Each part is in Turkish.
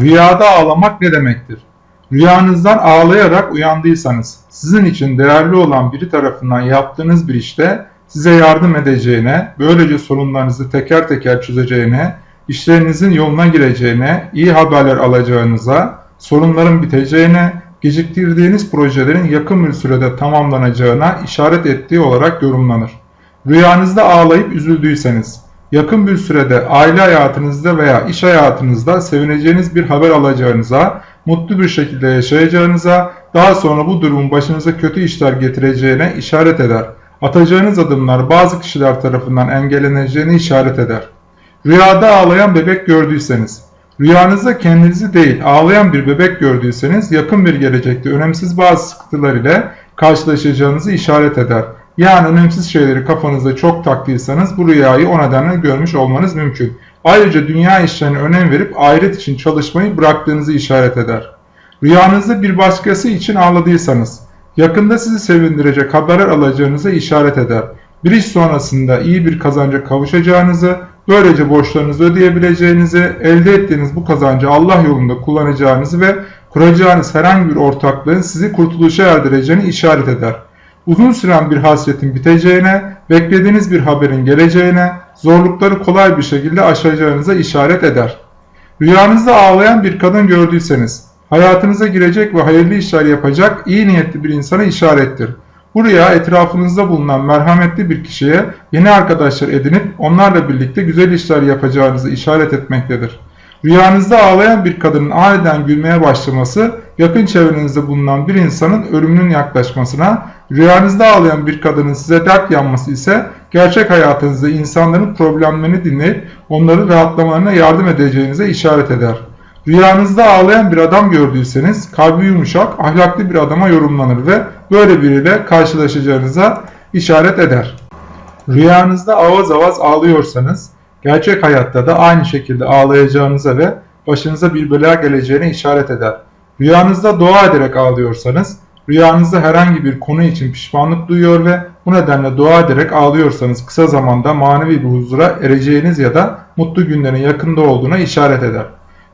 Rüyada ağlamak ne demektir? Rüyanızdan ağlayarak uyandıysanız, sizin için değerli olan biri tarafından yaptığınız bir işte size yardım edeceğine, böylece sorunlarınızı teker teker çözeceğine, işlerinizin yoluna gireceğine, iyi haberler alacağınıza, sorunların biteceğine, geciktirdiğiniz projelerin yakın bir sürede tamamlanacağına işaret ettiği olarak yorumlanır. Rüyanızda ağlayıp üzüldüyseniz, yakın bir sürede aile hayatınızda veya iş hayatınızda sevineceğiniz bir haber alacağınıza, mutlu bir şekilde yaşayacağınıza, daha sonra bu durumun başınıza kötü işler getireceğine işaret eder. Atacağınız adımlar bazı kişiler tarafından engelleneceğini işaret eder. Rüyada ağlayan bebek gördüyseniz, rüyanızda kendinizi değil ağlayan bir bebek gördüyseniz yakın bir gelecekte önemsiz bazı sıkıntılar ile karşılaşacağınızı işaret eder. Yani önemsiz şeyleri kafanızda çok taktıysanız bu rüyayı o nedenle görmüş olmanız mümkün. Ayrıca dünya işlerine önem verip ahiret için çalışmayı bıraktığınızı işaret eder. Rüyanızda bir başkası için ağladıysanız, yakında sizi sevindirecek haberler alacağınıza işaret eder. Bir iş sonrasında iyi bir kazanca kavuşacağınızı, böylece borçlarınızı ödeyebileceğinizi, elde ettiğiniz bu kazancı Allah yolunda kullanacağınızı ve kuracağınız herhangi bir ortaklığın sizi kurtuluşa erdireceğini işaret eder uzun süren bir hasretin biteceğine, beklediğiniz bir haberin geleceğine, zorlukları kolay bir şekilde aşacağınıza işaret eder. Rüyanızda ağlayan bir kadın gördüyseniz, hayatınıza girecek ve hayırlı işler yapacak iyi niyetli bir insana işarettir. Bu rüya etrafınızda bulunan merhametli bir kişiye yeni arkadaşlar edinip onlarla birlikte güzel işler yapacağınızı işaret etmektedir. Rüyanızda ağlayan bir kadının aniden gülmeye başlaması, yakın çevrenizde bulunan bir insanın ölümünün yaklaşmasına, rüyanızda ağlayan bir kadının size dert yanması ise gerçek hayatınızda insanların problemlerini dinleyip onları rahatlamalarına yardım edeceğinize işaret eder. Rüyanızda ağlayan bir adam gördüyseniz kalbi yumuşak, ahlaklı bir adama yorumlanır ve böyle biriyle karşılaşacağınıza işaret eder. Rüyanızda avaz avaz ağlıyorsanız gerçek hayatta da aynı şekilde ağlayacağınıza ve başınıza bir bela geleceğine işaret eder. Rüyanızda dua ederek ağlıyorsanız, rüyanızda herhangi bir konu için pişmanlık duyuyor ve bu nedenle dua ederek ağlıyorsanız kısa zamanda manevi bir huzura ereceğiniz ya da mutlu günlerin yakında olduğuna işaret eder.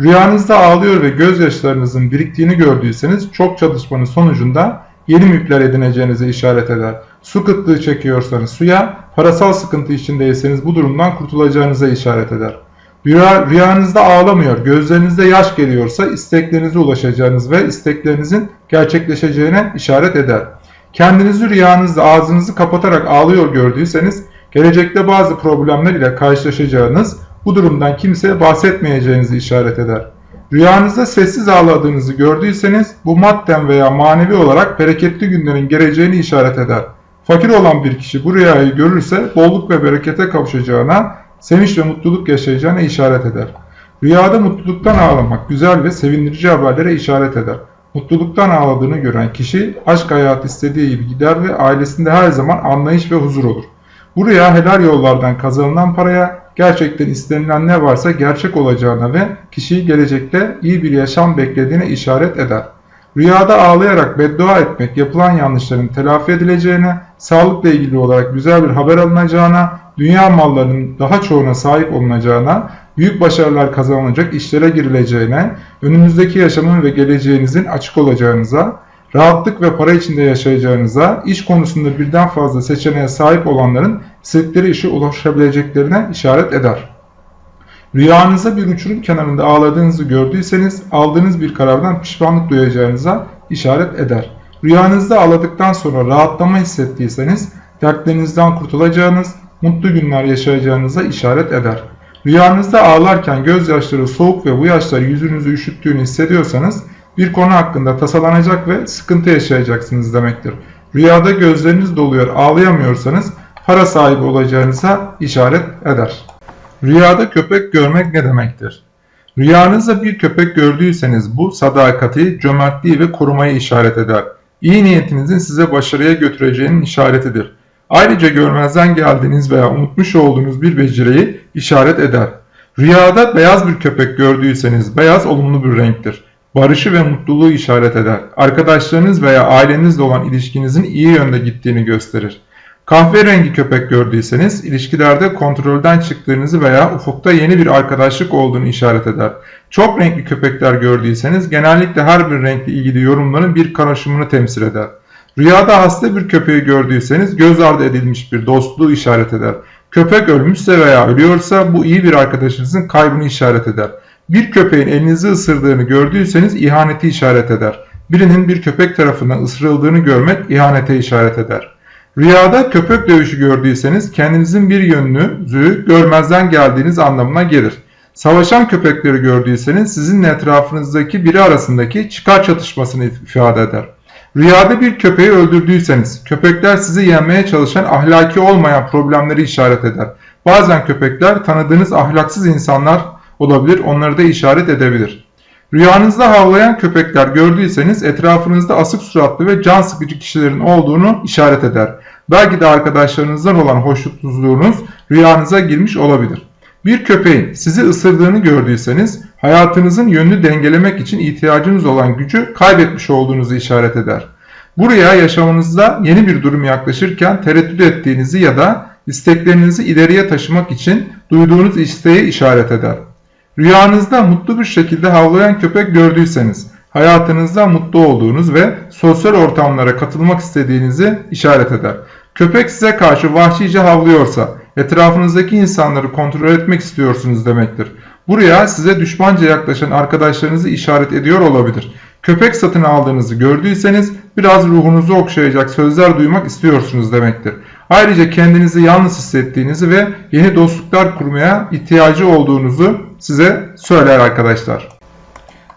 Rüyanızda ağlıyor ve gözyaşlarınızın biriktiğini gördüyseniz çok çalışmanın sonucunda yeni mülkler edineceğinize işaret eder. Su kıtlığı çekiyorsanız suya, parasal sıkıntı içindeyseniz bu durumdan kurtulacağınıza işaret eder. Rüya, rüyanızda ağlamıyor, gözlerinizde yaş geliyorsa isteklerinize ulaşacağınız ve isteklerinizin gerçekleşeceğine işaret eder. Kendinizi rüyanızda ağzınızı kapatarak ağlıyor gördüyseniz gelecekte bazı problemler ile karşılaşacağınız, bu durumdan kimseye bahsetmeyeceğinizi işaret eder. Rüyanızda sessiz ağladığınızı gördüyseniz bu madden veya manevi olarak bereketli günlerin geleceğini işaret eder. Fakir olan bir kişi bu rüyayı görürse bolluk ve berekete kavuşacağına, sevinç ve mutluluk yaşayacağına işaret eder. Rüyada mutluluktan ağlamak güzel ve sevindirici haberlere işaret eder. Mutluluktan ağladığını gören kişi aşk hayatı istediği gibi gider ve ailesinde her zaman anlayış ve huzur olur. Bu rüya helal yollardan kazanılan paraya gerçekten istenilen ne varsa gerçek olacağına ve kişiyi gelecekte iyi bir yaşam beklediğine işaret eder. Rüyada ağlayarak beddua etmek yapılan yanlışların telafi edileceğine, sağlıkla ilgili olarak güzel bir haber alınacağına, dünya mallarının daha çoğuna sahip olunacağına, büyük başarılar kazanılacak işlere girileceğine, önümüzdeki yaşamın ve geleceğinizin açık olacağınıza, rahatlık ve para içinde yaşayacağınıza, iş konusunda birden fazla seçeneğe sahip olanların istedikleri işe ulaşabileceklerine işaret eder. Rüyanızda bir uçurum kenarında ağladığınızı gördüyseniz aldığınız bir karardan pişmanlık duyacağınıza işaret eder. Rüyanızda ağladıktan sonra rahatlama hissettiyseniz dertlerinizden kurtulacağınız, mutlu günler yaşayacağınıza işaret eder. Rüyanızda ağlarken gözyaşları soğuk ve bu yaşlar yüzünüzü üşüttüğünü hissediyorsanız bir konu hakkında tasalanacak ve sıkıntı yaşayacaksınız demektir. Rüyada gözleriniz doluyor ağlayamıyorsanız para sahibi olacağınıza işaret eder. Rüyada köpek görmek ne demektir? Rüyanızda bir köpek gördüyseniz bu sadakati, cömertliği ve korumayı işaret eder. İyi niyetinizin size başarıya götüreceğinin işaretidir. Ayrıca görmezden geldiğiniz veya unutmuş olduğunuz bir beceriyi işaret eder. Rüyada beyaz bir köpek gördüyseniz beyaz olumlu bir renktir. Barışı ve mutluluğu işaret eder. Arkadaşlarınız veya ailenizle olan ilişkinizin iyi yönde gittiğini gösterir. Kahverengi köpek gördüyseniz ilişkilerde kontrolden çıktığınızı veya ufukta yeni bir arkadaşlık olduğunu işaret eder. Çok renkli köpekler gördüyseniz genellikle her bir renkle ilgili yorumların bir karışımını temsil eder. Rüyada hasta bir köpeği gördüyseniz göz ardı edilmiş bir dostluğu işaret eder. Köpek ölmüşse veya ölüyorsa bu iyi bir arkadaşınızın kaybını işaret eder. Bir köpeğin elinizi ısırdığını gördüyseniz ihaneti işaret eder. Birinin bir köpek tarafından ısırıldığını görmek ihanete işaret eder. Rüyada köpek dövüşü gördüyseniz kendinizin bir yönünüzü görmezden geldiğiniz anlamına gelir. Savaşan köpekleri gördüyseniz sizinle etrafınızdaki biri arasındaki çıkar çatışmasını ifade eder. Rüyada bir köpeği öldürdüyseniz köpekler sizi yenmeye çalışan ahlaki olmayan problemleri işaret eder. Bazen köpekler tanıdığınız ahlaksız insanlar olabilir onları da işaret edebilir. Rüyanızda havlayan köpekler gördüyseniz etrafınızda asık suratlı ve can sıkıcı kişilerin olduğunu işaret eder. Belki de arkadaşlarınızdan olan hoşnutsuzluğunuz rüyanıza girmiş olabilir. Bir köpeğin sizi ısırdığını gördüyseniz hayatınızın yönünü dengelemek için ihtiyacınız olan gücü kaybetmiş olduğunuzu işaret eder. Buraya yaşamınızda yeni bir durum yaklaşırken tereddüt ettiğinizi ya da isteklerinizi ileriye taşımak için duyduğunuz isteği işaret eder. Rüyanızda mutlu bir şekilde havlayan köpek gördüyseniz hayatınızda mutlu olduğunuz ve sosyal ortamlara katılmak istediğinizi işaret eder. Köpek size karşı vahşice havlıyorsa etrafınızdaki insanları kontrol etmek istiyorsunuz demektir. Buraya size düşmanca yaklaşan arkadaşlarınızı işaret ediyor olabilir. Köpek satın aldığınızı gördüyseniz biraz ruhunuzu okşayacak sözler duymak istiyorsunuz demektir. Ayrıca kendinizi yalnız hissettiğinizi ve yeni dostluklar kurmaya ihtiyacı olduğunuzu size söyler arkadaşlar.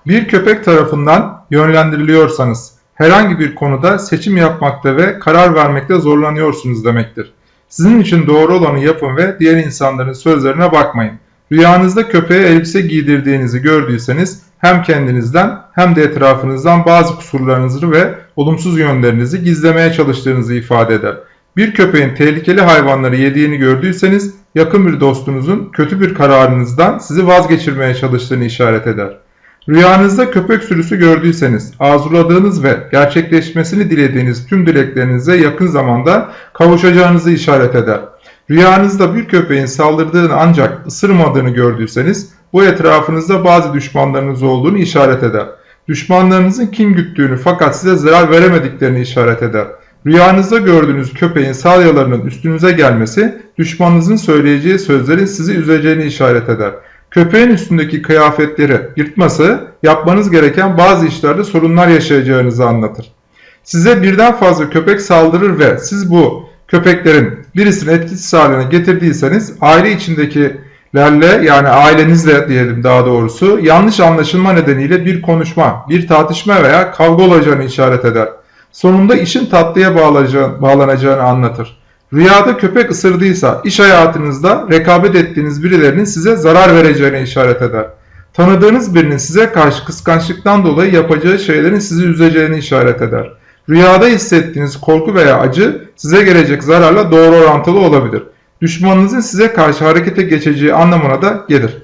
Bir köpek tarafından yönlendiriliyorsanız herhangi bir konuda seçim yapmakta ve karar vermekte zorlanıyorsunuz demektir. Sizin için doğru olanı yapın ve diğer insanların sözlerine bakmayın. Rüyanızda köpeğe elbise giydirdiğinizi gördüyseniz hem kendinizden hem de etrafınızdan bazı kusurlarınızı ve olumsuz yönlerinizi gizlemeye çalıştığınızı ifade eder. Bir köpeğin tehlikeli hayvanları yediğini gördüyseniz yakın bir dostunuzun kötü bir kararınızdan sizi vazgeçirmeye çalıştığını işaret eder. Rüyanızda köpek sürüsü gördüyseniz arzuladığınız ve gerçekleşmesini dilediğiniz tüm dileklerinize yakın zamanda kavuşacağınızı işaret eder. Rüyanızda bir köpeğin saldırdığını ancak ısırmadığını gördüyseniz bu etrafınızda bazı düşmanlarınız olduğunu işaret eder. Düşmanlarınızın kim güttüğünü fakat size zarar veremediklerini işaret eder. Rüyanızda gördüğünüz köpeğin salyalarının üstünüze gelmesi düşmanınızın söyleyeceği sözlerin sizi üzeceğini işaret eder. Köpeğin üstündeki kıyafetleri yırtması yapmanız gereken bazı işlerde sorunlar yaşayacağınızı anlatır. Size birden fazla köpek saldırır ve siz bu köpeklerin birisini etkisiz haline getirdiyseniz aile içindekilerle yani ailenizle diyelim daha doğrusu yanlış anlaşılma nedeniyle bir konuşma, bir tartışma veya kavga olacağını işaret eder. Sonunda işin tatlıya bağlanacağını anlatır. Rüyada köpek ısırdıysa iş hayatınızda rekabet ettiğiniz birilerinin size zarar vereceğine işaret eder. Tanıdığınız birinin size karşı kıskançlıktan dolayı yapacağı şeylerin sizi üzeceğini işaret eder. Rüyada hissettiğiniz korku veya acı size gelecek zararla doğru orantılı olabilir. Düşmanınızın size karşı harekete geçeceği anlamına da gelir.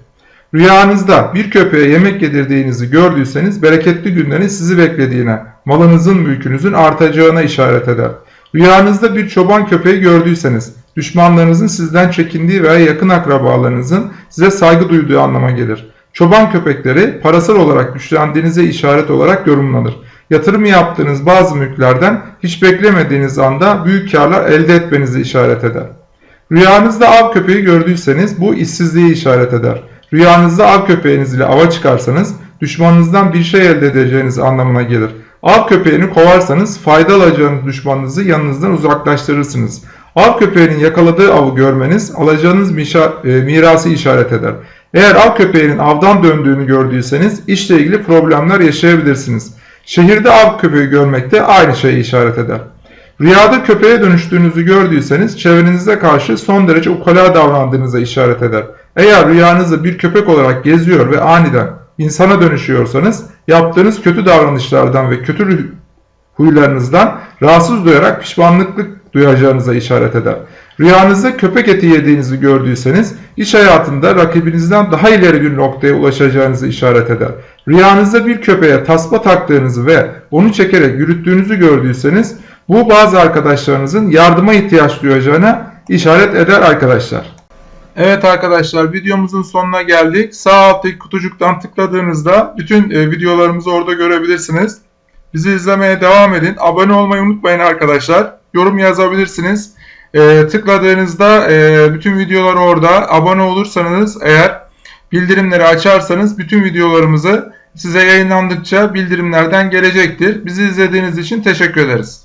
Rüyanızda bir köpeğe yemek yedirdiğinizi gördüyseniz bereketli günlerin sizi beklediğine, malınızın mülkünüzün artacağına işaret eder. Rüyanızda bir çoban köpeği gördüyseniz düşmanlarınızın sizden çekindiği veya yakın akrabalarınızın size saygı duyduğu anlama gelir. Çoban köpekleri parasal olarak güçlendiğinize işaret olarak yorumlanır. Yatırım yaptığınız bazı mülklerden hiç beklemediğiniz anda büyük karlar elde etmenizi işaret eder. Rüyanızda av köpeği gördüyseniz bu işsizliği işaret eder. Rüyanızda av köpeğiniz ile ava çıkarsanız düşmanınızdan bir şey elde edeceğiniz anlamına gelir. Av köpeğini kovarsanız fayda alacağınız düşmanınızı yanınızdan uzaklaştırırsınız. Av köpeğinin yakaladığı avı görmeniz alacağınız e, mirası işaret eder. Eğer av köpeğinin avdan döndüğünü gördüyseniz işle ilgili problemler yaşayabilirsiniz. Şehirde av köpeği görmek de aynı şeyi işaret eder. Rüyada köpeğe dönüştüğünüzü gördüyseniz çevrenize karşı son derece ukala davrandığınıza işaret eder. Eğer rüyanızda bir köpek olarak geziyor ve aniden insana dönüşüyorsanız yaptığınız kötü davranışlardan ve kötü huylarınızdan rahatsız duyarak pişmanlıklık duyacağınıza işaret eder. Rüyanızda köpek eti yediğinizi gördüyseniz iş hayatında rakibinizden daha ileri bir noktaya ulaşacağınızı işaret eder. Rüyanızda bir köpeğe tasma taktığınızı ve onu çekerek yürüttüğünüzü gördüyseniz Bu bazı arkadaşlarınızın yardıma ihtiyaç duyacağına işaret eder arkadaşlar. Evet arkadaşlar videomuzun sonuna geldik. Sağ alttaki kutucuktan tıkladığınızda bütün e, videolarımızı orada görebilirsiniz. Bizi izlemeye devam edin. Abone olmayı unutmayın arkadaşlar. Yorum yazabilirsiniz. E, tıkladığınızda e, bütün videolar orada. Abone olursanız eğer bildirimleri açarsanız bütün videolarımızı size yayınlandıkça bildirimlerden gelecektir. Bizi izlediğiniz için teşekkür ederiz.